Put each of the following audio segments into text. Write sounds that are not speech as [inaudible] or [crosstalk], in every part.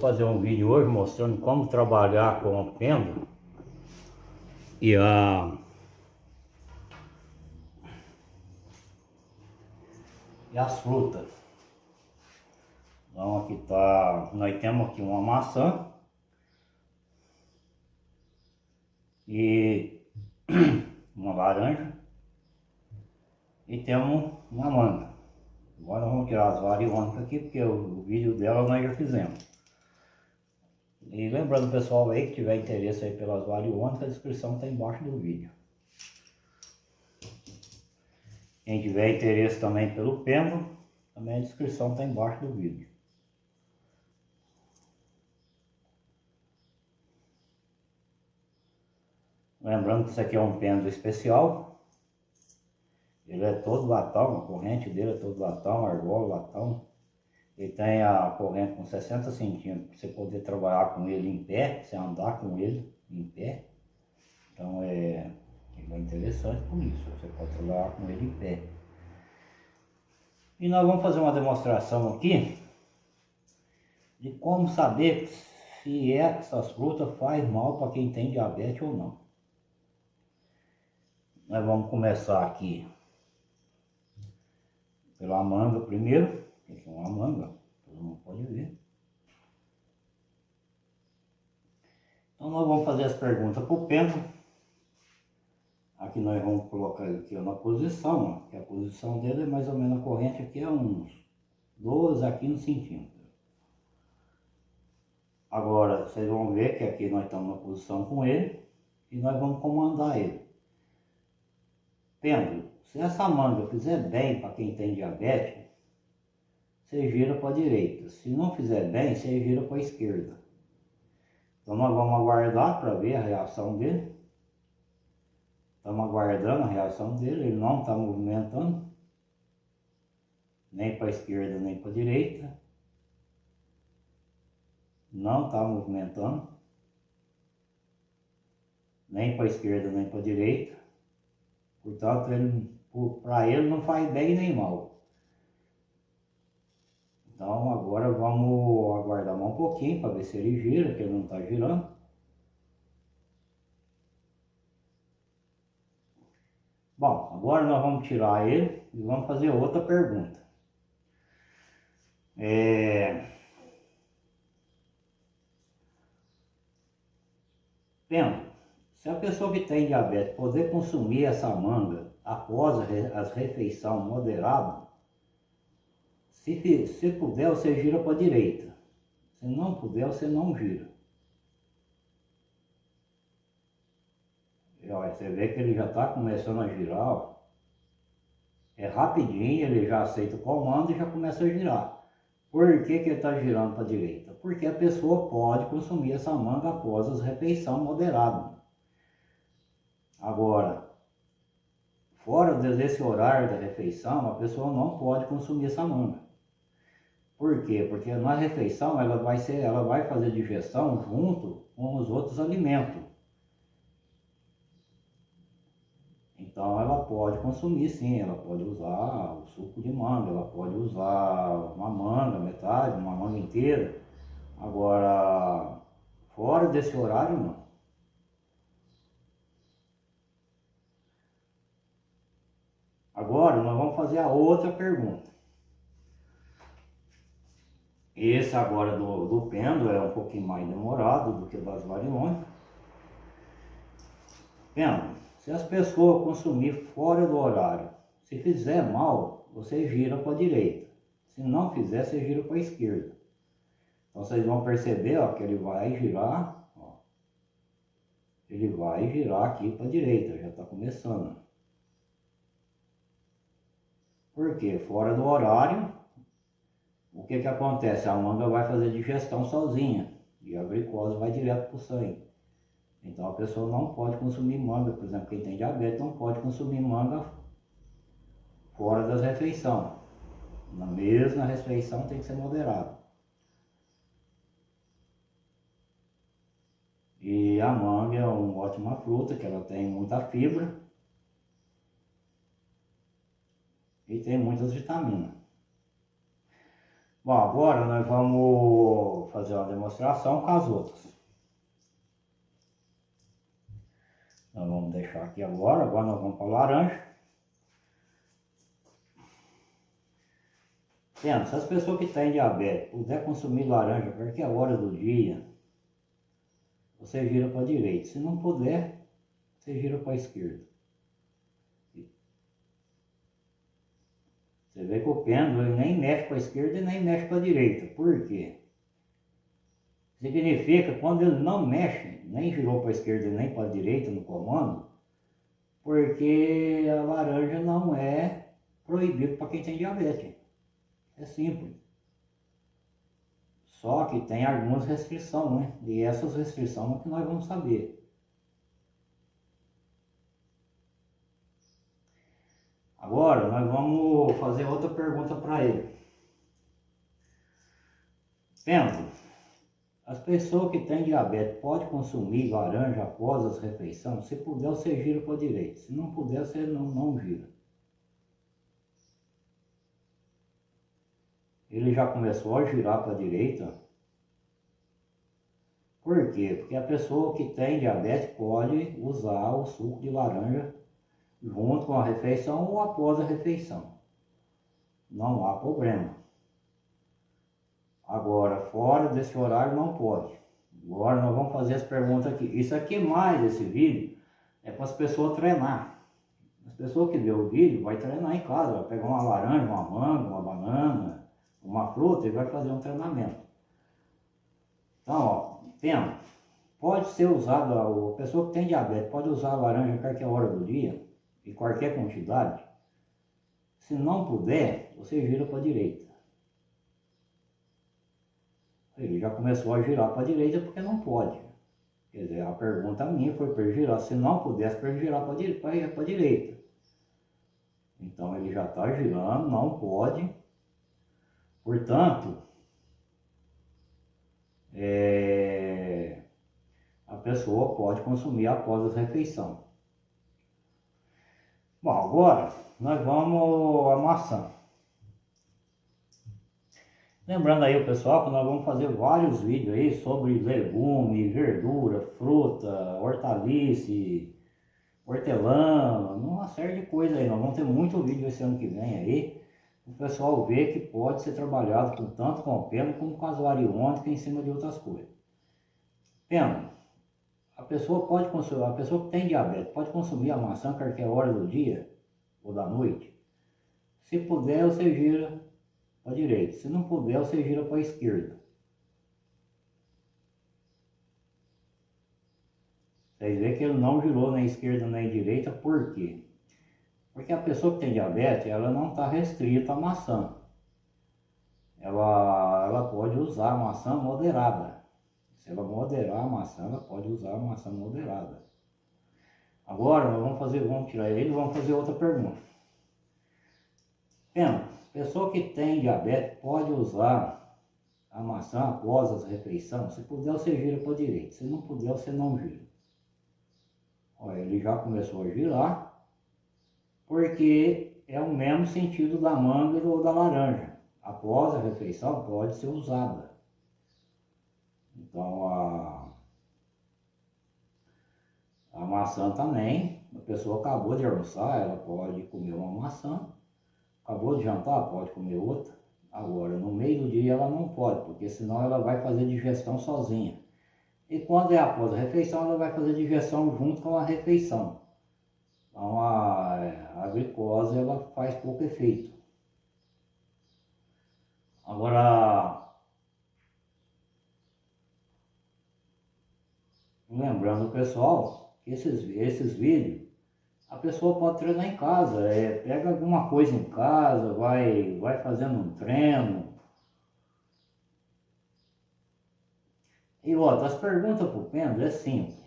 fazer um vídeo hoje mostrando como trabalhar com o pêndulo e a e as frutas. Então aqui tá, nós temos aqui uma maçã e [clears throat] uma laranja e temos uma manga. Agora vamos tirar as variônicas aqui, porque o vídeo dela nós já fizemos. E lembrando pessoal aí que tiver interesse aí pelas variônicas, a descrição está embaixo do vídeo. Quem tiver interesse também pelo pêndulo, também a descrição está embaixo do vídeo. Lembrando que isso aqui é um pêndulo especial, ele é todo latão, a corrente dele é todo latão, argola, latão. Ele tem a corrente com 60 centímetros para você poder trabalhar com ele em pé, você andar com ele em pé. Então é, é interessante por isso, você pode trabalhar com ele em pé. E nós vamos fazer uma demonstração aqui de como saber se essas frutas faz mal para quem tem diabetes ou não. Nós vamos começar aqui pela manga primeiro, que é uma manga, todo mundo pode ver. Então nós vamos fazer as perguntas para o pêndulo. Aqui nós vamos colocar ele aqui na posição, ó, que a posição dele é mais ou menos a corrente aqui é uns 12 a 15 centímetros. Agora, vocês vão ver que aqui nós estamos na posição com ele e nós vamos comandar ele. Pêndulo, se essa manga fizer bem para quem tem diabetes, você gira para a direita. Se não fizer bem, você gira para a esquerda. Então nós vamos aguardar para ver a reação dele. Estamos aguardando a reação dele, ele não está movimentando. Nem para a esquerda, nem para a direita. Não está movimentando. Nem para a esquerda, nem para a direita. Portanto, para ele não faz bem nem mal. Então agora vamos aguardar um pouquinho para ver se ele gira, que ele não está girando. Bom, agora nós vamos tirar ele e vamos fazer outra pergunta. É... Pena, se a pessoa que tem diabetes poder consumir essa manga após as refeição moderada, se, se puder, você gira para a direita. Se não puder, você não gira. Você vê que ele já está começando a girar. Ó. É rapidinho, ele já aceita o comando e já começa a girar. Por que, que ele está girando para a direita? Porque a pessoa pode consumir essa manga após as refeição moderada. Agora, Fora desse horário da refeição, a pessoa não pode consumir essa manga. Por quê? Porque na refeição ela vai, ser, ela vai fazer digestão junto com os outros alimentos. Então ela pode consumir sim, ela pode usar o suco de manga, ela pode usar uma manga, metade, uma manga inteira. Agora, fora desse horário não. Agora nós vamos fazer a outra pergunta. Esse agora do, do pêndulo é um pouquinho mais demorado do que das variônicas. Pêndulo, se as pessoas consumir fora do horário, se fizer mal, você gira para a direita. Se não fizer, você gira para a esquerda. Então vocês vão perceber ó, que ele vai girar, ó, ele vai girar aqui para a direita, já está começando. Porque fora do horário, o que que acontece? A manga vai fazer digestão sozinha e a glicose vai direto para o sangue. Então a pessoa não pode consumir manga, por exemplo, quem tem diabetes não pode consumir manga fora das refeições. Na mesma refeição tem que ser moderado. E a manga é uma ótima fruta, que ela tem muita fibra e tem muitas vitaminas. Bom, agora nós vamos fazer uma demonstração com as outras. Nós vamos deixar aqui agora, agora nós vamos para a laranja. Pensa, se as pessoas que têm diabetes puder consumir laranja qualquer hora do dia, você gira para a direita. Se não puder, você gira para a esquerda. Você vê que o pêndulo ele nem mexe para a esquerda e nem mexe para a direita. Por quê? Significa quando ele não mexe, nem girou para a esquerda e nem para a direita no comando, porque a laranja não é proibido para quem tem diabetes. É simples. Só que tem algumas restrições, né? E essas restrições é que nós vamos saber. Agora nós vamos fazer outra pergunta para ele. Pensa, as pessoas que têm diabetes podem consumir laranja após as refeições? Se puder, você gira para a direita. Se não puder, você não, não gira. Ele já começou a girar para a direita. Por quê? Porque a pessoa que tem diabetes pode usar o suco de laranja junto com a refeição ou após a refeição. Não há problema. Agora, fora desse horário não pode. Agora nós vamos fazer as perguntas aqui. Isso aqui mais esse vídeo é para as pessoas treinar. As pessoas que vê o vídeo vai treinar em casa, vai pegar uma laranja, uma manga, uma banana, uma fruta e vai fazer um treinamento. Então, ó, tema, pode ser usado, a pessoa que tem diabetes pode usar a laranja a qualquer hora do dia em qualquer quantidade, se não puder, você gira para a direita. Ele já começou a girar para a direita porque não pode. Quer dizer, a pergunta minha foi para girar, se não pudesse, para girar para a direita. Então ele já está girando, não pode. Portanto, é, a pessoa pode consumir após a refeição. Agora nós vamos a maçã. Lembrando aí o pessoal que nós vamos fazer vários vídeos aí sobre legume, verdura, fruta, hortaliça, hortelã, uma série de coisas aí. Nós vamos ter muito vídeo esse ano que vem aí. O pessoal ver que pode ser trabalhado com, tanto com pelo como com as variônicas em cima de outras coisas. Pena, a pessoa pode consumir, a pessoa que tem diabetes pode consumir a maçã a qualquer hora do dia ou da noite. Se puder, você gira para a direita. Se não puder, você gira para a esquerda. Vocês veem que ele não girou nem esquerda nem direita, por quê? Porque a pessoa que tem diabetes, ela não está restrita à maçã. Ela, ela pode usar maçã moderada. Se ela moderar a maçã, ela pode usar a maçã moderada. Agora vamos fazer, vamos tirar ele e vamos fazer outra pergunta. Pena, pessoa que tem diabetes pode usar a maçã após as refeições? Se puder, você gira para a direita. Se não puder, você não gira. Olha, ele já começou a girar, porque é o mesmo sentido da manga ou da laranja. Após a refeição, pode ser usada. Então a, a maçã também, a pessoa acabou de almoçar, ela pode comer uma maçã, acabou de jantar, pode comer outra. Agora, no meio do dia ela não pode, porque senão ela vai fazer digestão sozinha. E quando é após a refeição, ela vai fazer digestão junto com a refeição. Então a, a glicose ela faz pouco efeito. Agora, Lembrando pessoal esses, esses vídeos a pessoa pode treinar em casa, é, pega alguma coisa em casa, vai, vai fazendo um treino. E outra, as perguntas para o Pendo é simples.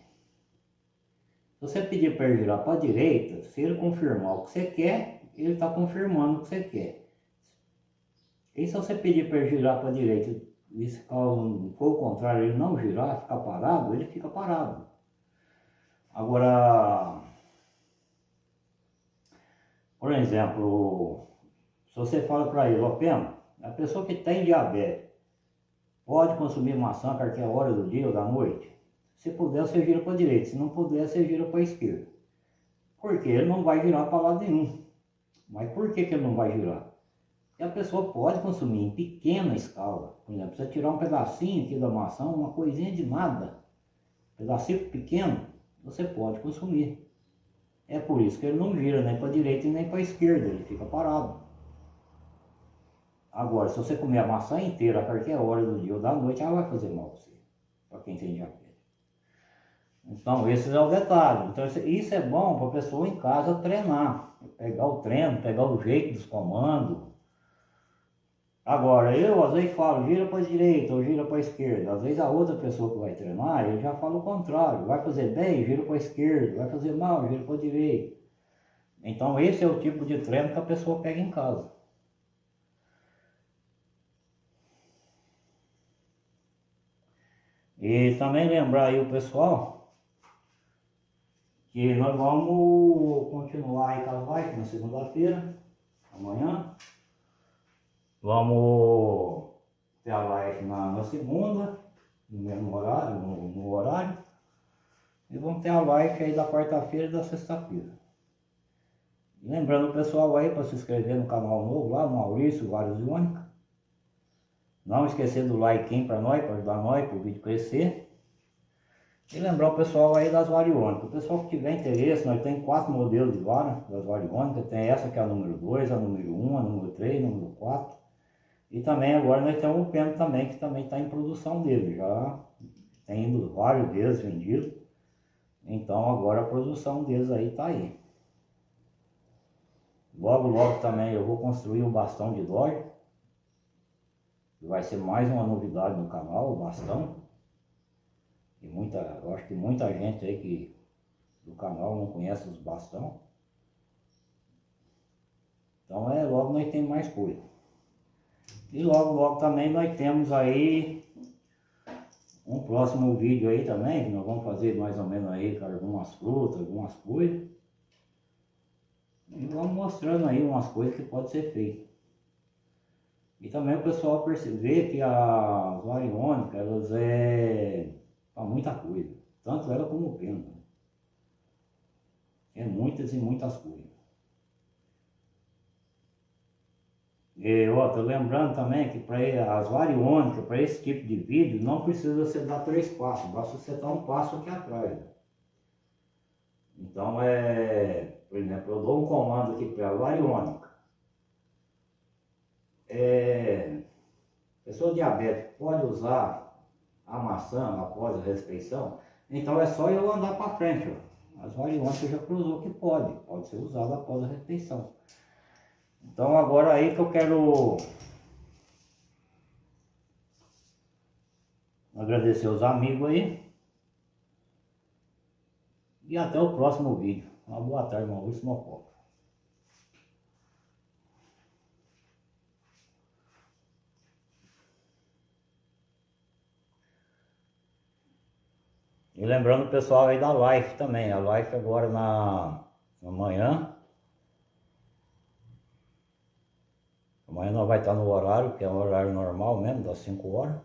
Se você pedir para ele girar para a direita, se ele confirmar o que você quer, ele está confirmando o que você quer. E se você pedir para ele girar para a direita e se for o contrário, ele não girar, ficar parado, ele fica parado. Agora, por exemplo, se você fala para ele, ó A pessoa que tem diabetes pode consumir maçã a qualquer hora do dia ou da noite? Se puder, você vira para a direita. Se não puder, você vira para a esquerda. Porque ele não vai virar para lado nenhum. Mas por que, que ele não vai girar? Porque a pessoa pode consumir em pequena escala. Por exemplo, você tirar um pedacinho aqui da maçã, uma coisinha de nada, um pedacinho pequeno, você pode consumir. É por isso que ele não vira nem para a direita e nem para a esquerda, ele fica parado. Agora, se você comer a maçã inteira a qualquer hora do dia ou da noite, ela vai fazer mal para você, para quem tem diabetes. Então, esse é o detalhe. Então, isso é bom para a pessoa em casa treinar, pegar o treino, pegar o jeito dos comandos. Agora, eu às vezes falo, gira para a direita ou gira para a esquerda. Às vezes a outra pessoa que vai treinar, ele já fala o contrário. Vai fazer bem, gira para a esquerda. Vai fazer mal, gira para a direita. Então, esse é o tipo de treino que a pessoa pega em casa. E também lembrar aí o pessoal que nós vamos continuar aí com as lives na segunda-feira, amanhã. Vamos ter a live na, na segunda, no mesmo horário, no, no, horário. E vamos ter a live aí da quarta-feira e da sexta-feira. Lembrando o pessoal aí para se inscrever no canal novo lá, Maurício Vários Única. Não esquecer do like para nós, para ajudar nós, para o vídeo crescer. E lembrar o pessoal aí das variônicas. O pessoal que tiver interesse, nós temos quatro modelos de vara das variônicas. Tem essa que é a número 2, a número 1, um, a número 3, a número 4. E também agora nós temos o pêndulo também, que também está em produção dele. Já tem vários deles vendidos. Então agora a produção deles aí está aí. Logo, logo também eu vou construir o bastão de Dodge. Vai ser mais uma novidade no canal, o bastão. E muita, eu acho que muita gente aí que do canal não conhece os bastão. Então é, logo nós temos mais coisa. E logo, logo também nós temos aí um próximo vídeo aí também, que nós vamos fazer mais ou menos aí com algumas frutas, algumas coisas. E vamos mostrando aí umas coisas que pode ser feito. E também o pessoal perceber que as variônicas, elas é para muita coisa. Tanto ela como o pêndulo. É muitas e muitas coisas. Ó, tô lembrando também que para as variônicas, para esse tipo de vídeo, não precisa você dar três passos, basta você dar um passo aqui atrás. Então, é, por exemplo, eu dou um comando aqui para a variônica. É, pessoa diabética pode usar a maçã após a refeição, então é só eu andar para frente. Ó. As variantes já cruzou que pode, pode ser usado após a refeição. Então agora aí que eu quero agradecer os amigos aí. E até o próximo vídeo. Uma boa tarde, Maurício Mococa. E lembrando o pessoal aí da live também, a live agora na, na manhã. Amanhã nós vai estar no horário, que é o horário normal mesmo, das 5 horas.